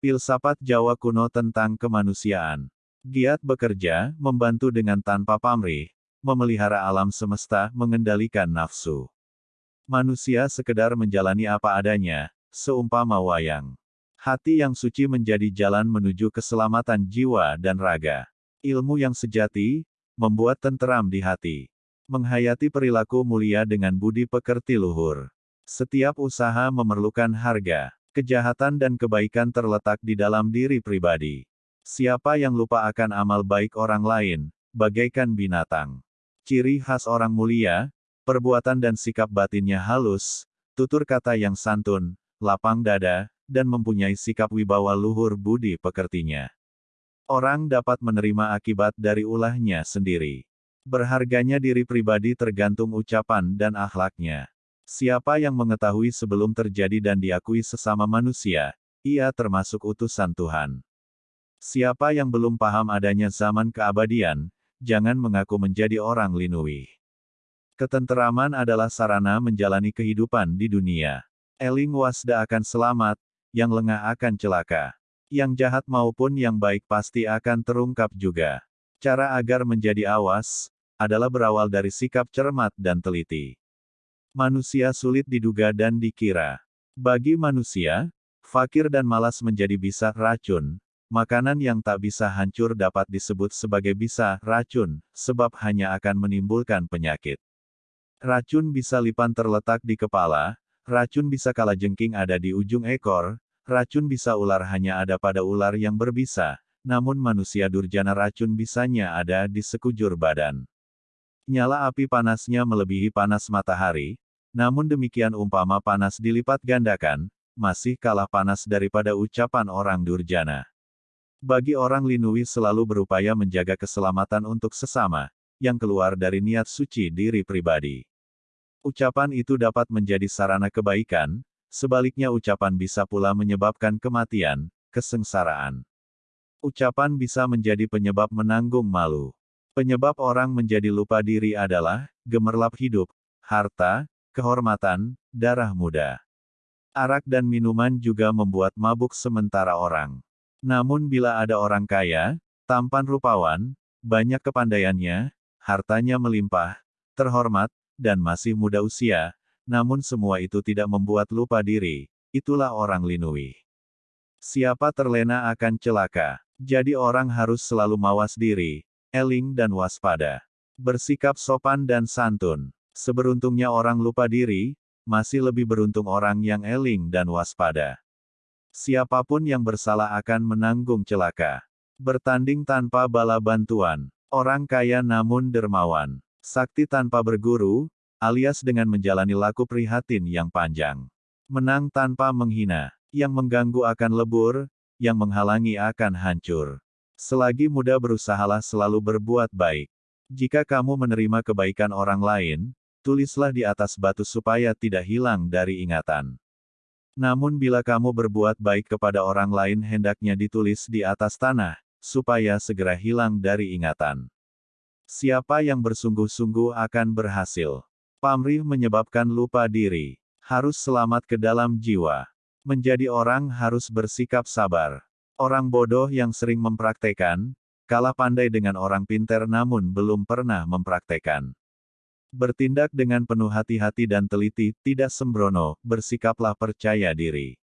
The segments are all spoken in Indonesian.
Filsafat Jawa kuno tentang kemanusiaan. Giat bekerja, membantu dengan tanpa pamrih, memelihara alam semesta, mengendalikan nafsu. Manusia sekedar menjalani apa adanya, seumpama wayang. Hati yang suci menjadi jalan menuju keselamatan jiwa dan raga. Ilmu yang sejati, membuat tenteram di hati. Menghayati perilaku mulia dengan budi pekerti luhur. Setiap usaha memerlukan harga. Kejahatan dan kebaikan terletak di dalam diri pribadi. Siapa yang lupa akan amal baik orang lain, bagaikan binatang. Ciri khas orang mulia, perbuatan dan sikap batinnya halus, tutur kata yang santun, lapang dada, dan mempunyai sikap wibawa luhur budi pekertinya. Orang dapat menerima akibat dari ulahnya sendiri. Berharganya diri pribadi tergantung ucapan dan akhlaknya. Siapa yang mengetahui sebelum terjadi dan diakui sesama manusia, ia termasuk utusan Tuhan. Siapa yang belum paham adanya zaman keabadian, jangan mengaku menjadi orang linui. Ketenteraman adalah sarana menjalani kehidupan di dunia. Eling wasda akan selamat, yang lengah akan celaka. Yang jahat maupun yang baik pasti akan terungkap juga. Cara agar menjadi awas, adalah berawal dari sikap cermat dan teliti. Manusia sulit diduga dan dikira. Bagi manusia, fakir dan malas menjadi bisa racun. Makanan yang tak bisa hancur dapat disebut sebagai bisa racun, sebab hanya akan menimbulkan penyakit. Racun bisa lipan terletak di kepala, racun bisa kala jengking ada di ujung ekor, racun bisa ular hanya ada pada ular yang berbisa, namun manusia durjana racun bisanya ada di sekujur badan. Nyala api panasnya melebihi panas matahari, namun demikian umpama panas dilipat gandakan, masih kalah panas daripada ucapan orang durjana. Bagi orang linui selalu berupaya menjaga keselamatan untuk sesama, yang keluar dari niat suci diri pribadi. Ucapan itu dapat menjadi sarana kebaikan, sebaliknya ucapan bisa pula menyebabkan kematian, kesengsaraan. Ucapan bisa menjadi penyebab menanggung malu. Penyebab orang menjadi lupa diri adalah gemerlap hidup, harta, kehormatan, darah muda. Arak dan minuman juga membuat mabuk sementara orang. Namun bila ada orang kaya, tampan rupawan, banyak kepandaiannya, hartanya melimpah, terhormat, dan masih muda usia, namun semua itu tidak membuat lupa diri, itulah orang linui. Siapa terlena akan celaka. Jadi orang harus selalu mawas diri, eling dan waspada. Bersikap sopan dan santun. Seberuntungnya orang lupa diri, masih lebih beruntung orang yang eling dan waspada. Siapa pun yang bersalah akan menanggung celaka. Bertanding tanpa bala bantuan. Orang kaya namun dermawan. Sakti tanpa berguru, alias dengan menjalani laku prihatin yang panjang. Menang tanpa menghina. Yang mengganggu akan lebur, yang menghalangi akan hancur. Selagi muda berusahalah selalu berbuat baik. Jika kamu menerima kebaikan orang lain, tulislah di atas batu supaya tidak hilang dari ingatan. Namun bila kamu berbuat baik kepada orang lain hendaknya ditulis di atas tanah, supaya segera hilang dari ingatan. Siapa yang bersungguh-sungguh akan berhasil. Pamrih menyebabkan lupa diri. Harus selamat ke dalam jiwa. Menjadi orang harus bersikap sabar. Orang bodoh yang sering mempraktekan, kalah pandai dengan orang pinter namun belum pernah mempraktekan. Bertindak dengan penuh hati-hati dan teliti, tidak sembrono, bersikaplah percaya diri.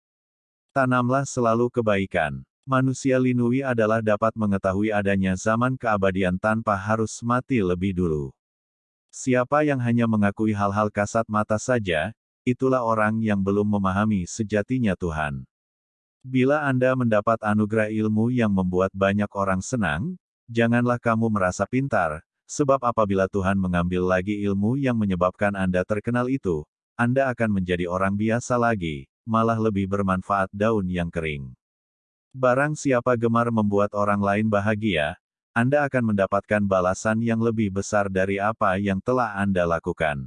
Tanamlah selalu kebaikan. Manusia linui adalah dapat mengetahui adanya zaman keabadian tanpa harus mati lebih dulu. Siapa yang hanya mengakui hal-hal kasat mata saja, itulah orang yang belum memahami sejatinya Tuhan. Bila Anda mendapat anugerah ilmu yang membuat banyak orang senang, janganlah kamu merasa pintar, sebab apabila Tuhan mengambil lagi ilmu yang menyebabkan Anda terkenal itu, Anda akan menjadi orang biasa lagi, malah lebih bermanfaat daun yang kering. Barang siapa gemar membuat orang lain bahagia, Anda akan mendapatkan balasan yang lebih besar dari apa yang telah Anda lakukan.